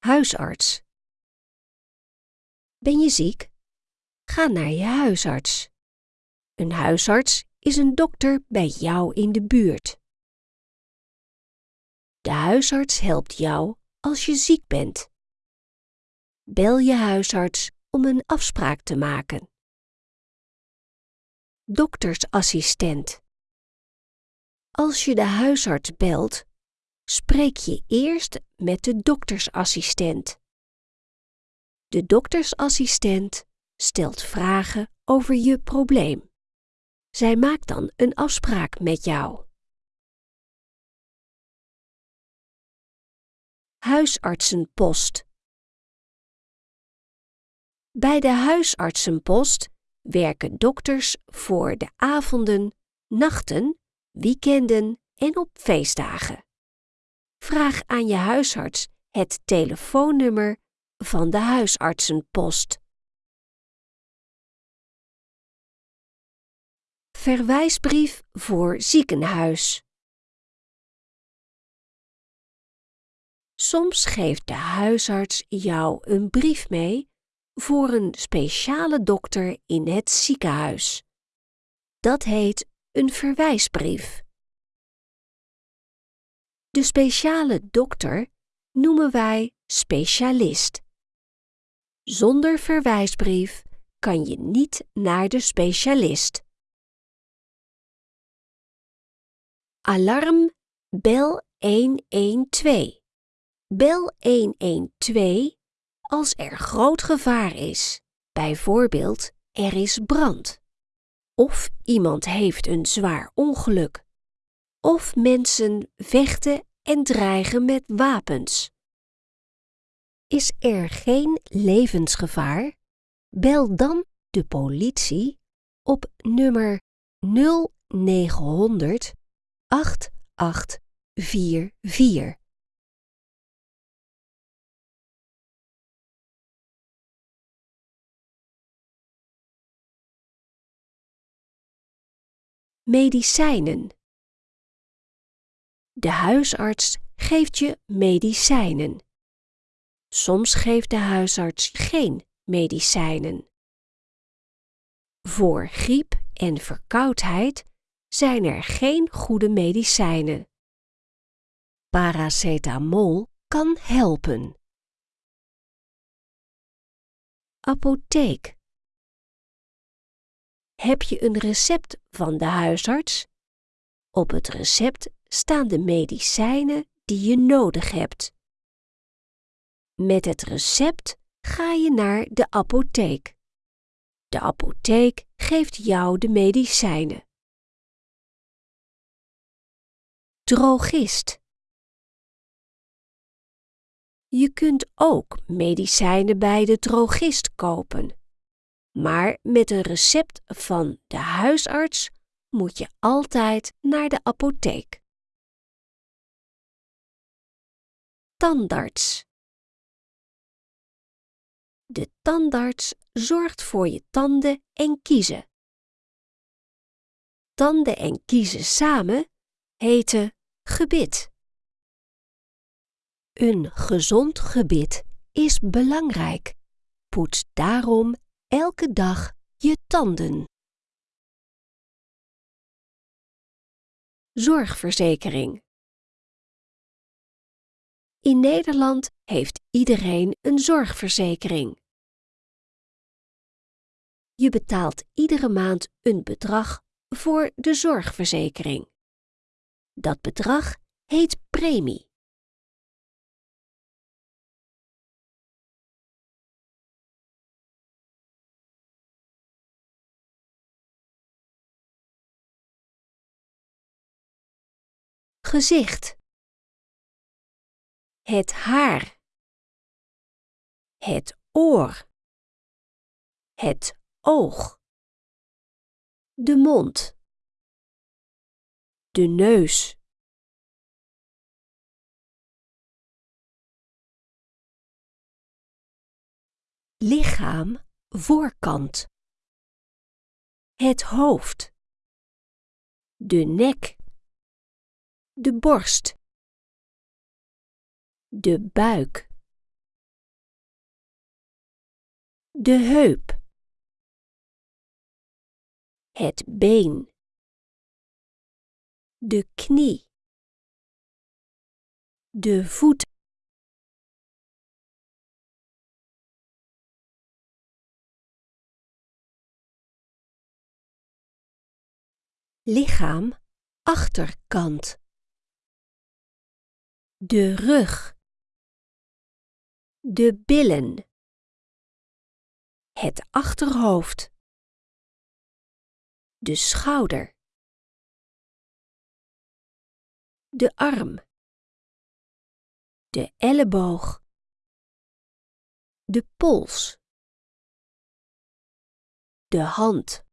Huisarts. Ben je ziek? Ga naar je huisarts. Een huisarts is een dokter bij jou in de buurt. De huisarts helpt jou als je ziek bent. Bel je huisarts om een afspraak te maken. Doktersassistent. Als je de huisarts belt, spreek je eerst met de doktersassistent. De doktersassistent stelt vragen over je probleem. Zij maakt dan een afspraak met jou. Huisartsenpost. Bij de huisartsenpost werken dokters voor de avonden, nachten, weekenden en op feestdagen. Vraag aan je huisarts het telefoonnummer van de huisartsenpost. Verwijsbrief voor ziekenhuis. Soms geeft de huisarts jou een brief mee voor een speciale dokter in het ziekenhuis. Dat heet een verwijsbrief. De speciale dokter noemen wij specialist. Zonder verwijsbrief kan je niet naar de specialist. Alarm bel 112. Bel 112 als er groot gevaar is. Bijvoorbeeld, er is brand. Of iemand heeft een zwaar ongeluk. Of mensen vechten en dreigen met wapens. Is er geen levensgevaar? Bel dan de politie op nummer 0900 8844. Medicijnen. De huisarts geeft je medicijnen. Soms geeft de huisarts geen medicijnen. Voor griep en verkoudheid zijn er geen goede medicijnen. Paracetamol kan helpen. Apotheek. Heb je een recept van de huisarts? Op het recept staan de medicijnen die je nodig hebt. Met het recept ga je naar de apotheek. De apotheek geeft jou de medicijnen. Drogist. Je kunt ook medicijnen bij de drogist kopen. Maar met een recept van de huisarts moet je altijd naar de apotheek. Tandarts. De tandarts zorgt voor je tanden en kiezen. Tanden en kiezen samen heten gebit. Een gezond gebit is belangrijk. Poets daarom elke dag je tanden. Zorgverzekering. In Nederland heeft iedereen een zorgverzekering. Je betaalt iedere maand een bedrag voor de zorgverzekering. Dat bedrag heet premie. Gezicht. Het haar. Het oor. Het oog. De mond. De neus. Lichaam voorkant. Het hoofd. De nek de borst, de buik. De heup. Het been. De knie. De voet. Lichaam, achterkant. De rug. De billen. Het achterhoofd. De schouder. De arm. De elleboog. De pols. De hand.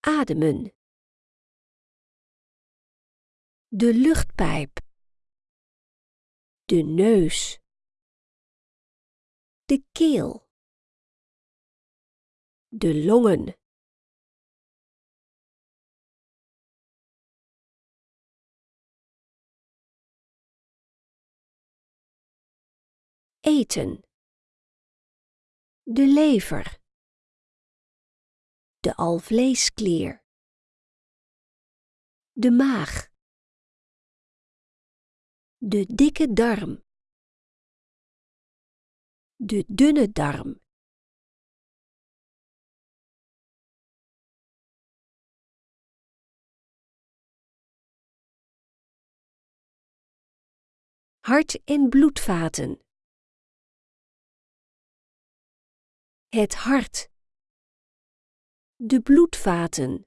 Ademen. De luchtpijp. De neus. De keel. De longen. Eten. De lever. De alvleesklier. De maag. De dikke darm. De dunne darm. Hart- en bloedvaten. Het hart. De bloedvaten.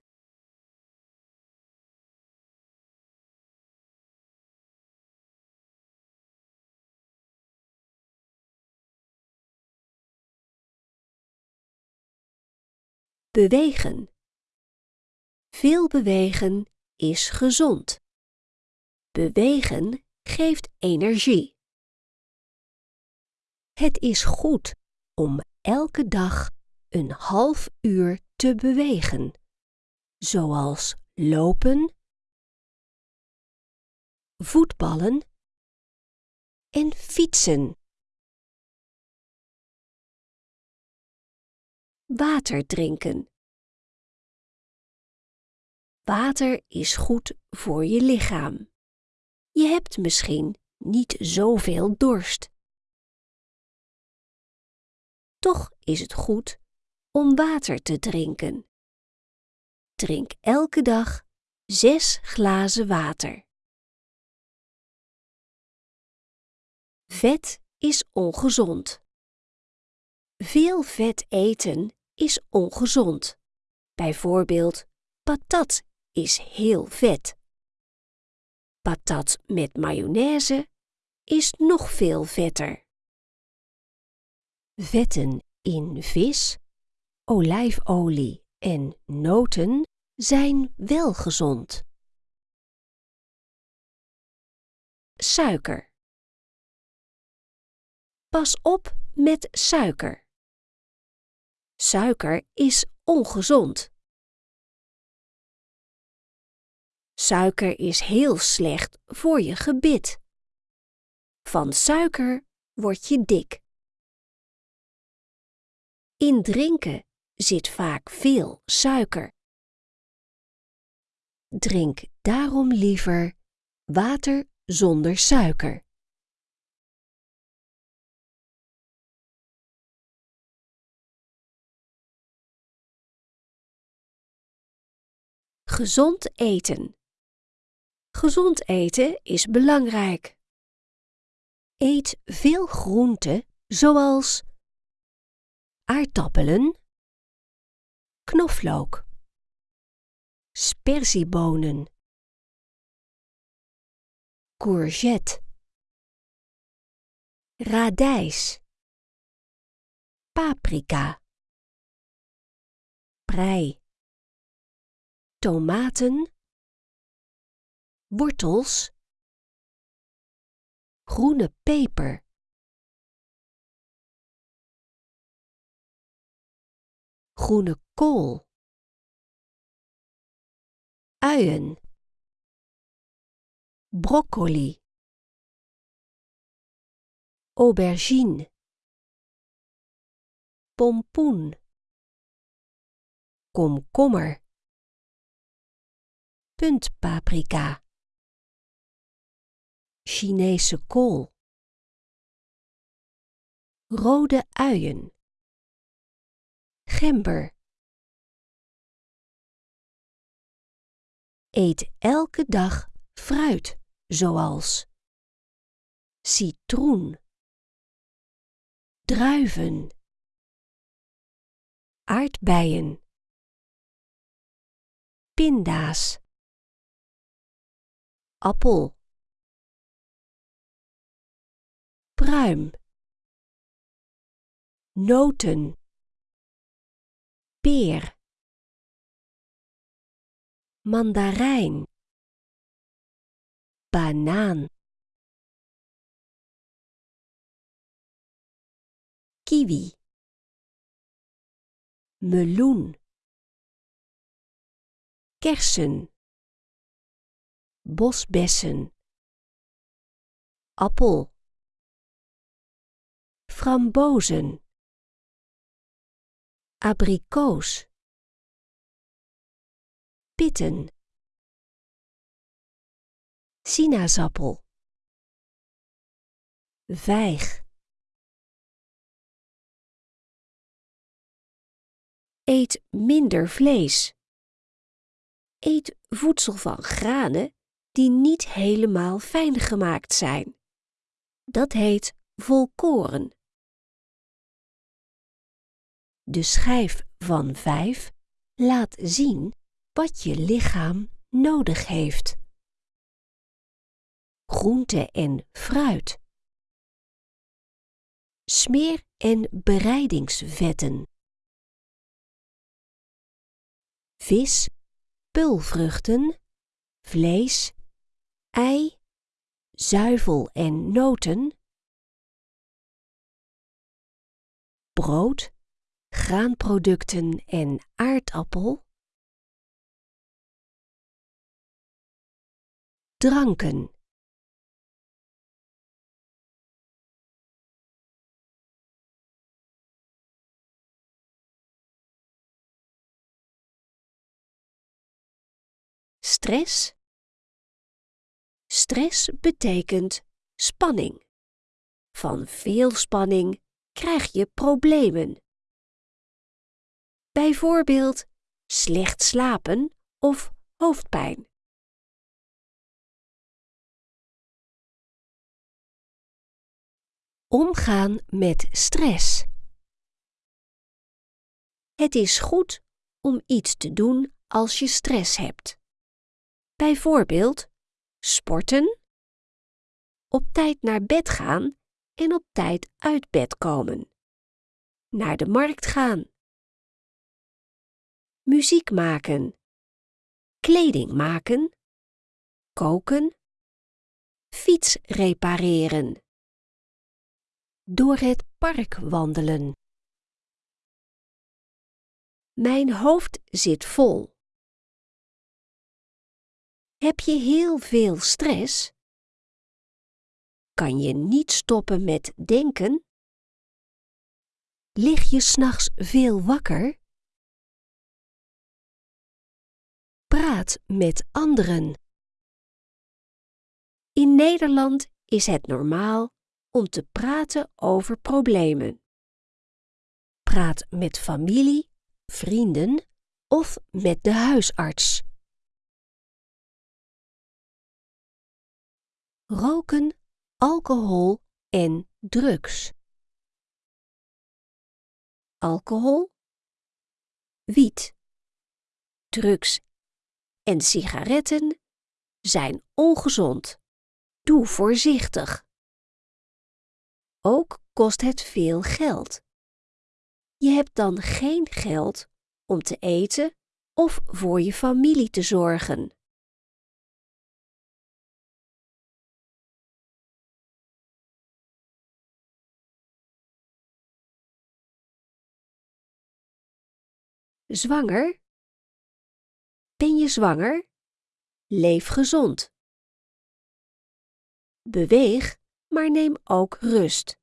Bewegen. Veel bewegen is gezond. Bewegen geeft energie. Het is goed om elke dag een half uur te bewegen, zoals lopen, voetballen en fietsen. Water drinken. Water is goed voor je lichaam. Je hebt misschien niet zoveel dorst. Toch is het goed om water te drinken. Drink elke dag zes glazen water. Vet is ongezond. Veel vet eten is ongezond. Bijvoorbeeld patat is heel vet. Patat met mayonaise is nog veel vetter. Vetten in vis, olijfolie en noten zijn wel gezond. Suiker. Pas op met suiker. Suiker is ongezond. Suiker is heel slecht voor je gebit. Van suiker word je dik. In drinken zit vaak veel suiker. Drink daarom liever water zonder suiker. Gezond eten. Gezond eten is belangrijk. Eet veel groenten zoals aardappelen, knoflook, sperziebonen, courgette, radijs, paprika, prei, tomaten, wortels, groene peper. groene kool, uien, broccoli, aubergine. Pompoen. Komkommer puntpaprika. Chinese kool. Rode uien. Gember. Eet elke dag fruit zoals citroen. Druiven. Aardbeien. Pinda's appel. Pruim. Noten. Peer. Mandarijn. Banaan. Kiwi. Meloen. Kersen bosbessen. Appel. Frambozen. Abrikoos. Pitten. Sinaasappel. Vijg. Eet minder vlees. Eet voedsel van granen die niet helemaal fijn gemaakt zijn. Dat heet volkoren. De schijf van 5 laat zien wat je lichaam nodig heeft. Groente en fruit. Smeer- en bereidingsvetten. Vis, pulvruchten, vlees, ei, zuivel en noten. Brood, graanproducten en aardappel. Dranken. Stress. Stress betekent spanning. Van veel spanning krijg je problemen. Bijvoorbeeld slecht slapen of hoofdpijn. Omgaan met stress. Het is goed om iets te doen als je stress hebt. Bijvoorbeeld sporten, op tijd naar bed gaan en op tijd uit bed komen, naar de markt gaan, muziek maken, kleding maken, koken, fiets repareren, door het park wandelen. Mijn hoofd zit vol. Heb je heel veel stress? Kan je niet stoppen met denken? Lig je s'nachts veel wakker? Praat met anderen. In Nederland is het normaal om te praten over problemen. Praat met familie, vrienden of met de huisarts. Roken, alcohol en drugs. Alcohol, wiet, drugs en sigaretten zijn ongezond. Doe voorzichtig. Ook kost het veel geld. Je hebt dan geen geld om te eten of voor je familie te zorgen. Zwanger? Ben je zwanger? Leef gezond. Beweeg, maar neem ook rust.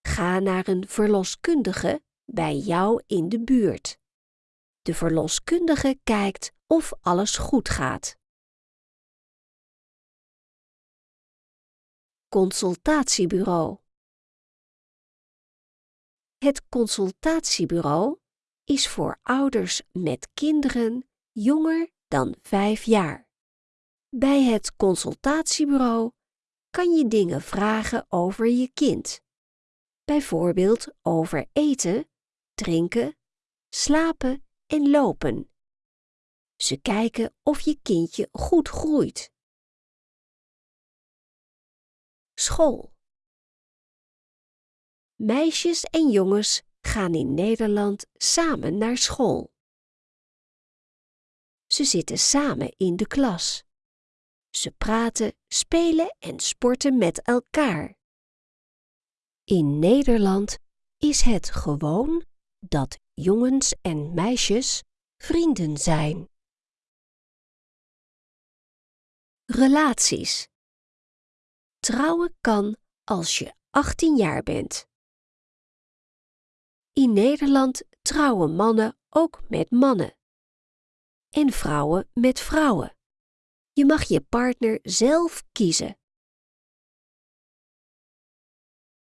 Ga naar een verloskundige bij jou in de buurt. De verloskundige kijkt of alles goed gaat. Consultatiebureau Het consultatiebureau is voor ouders met kinderen jonger dan 5 jaar. Bij het consultatiebureau kan je dingen vragen over je kind. Bijvoorbeeld over eten, drinken, slapen en lopen. Ze kijken of je kindje goed groeit. School. Meisjes en jongens gaan in Nederland samen naar school. Ze zitten samen in de klas. Ze praten, spelen en sporten met elkaar. In Nederland is het gewoon dat jongens en meisjes vrienden zijn. Relaties. Trouwen kan als je 18 jaar bent. In Nederland trouwen mannen ook met mannen en vrouwen met vrouwen. Je mag je partner zelf kiezen.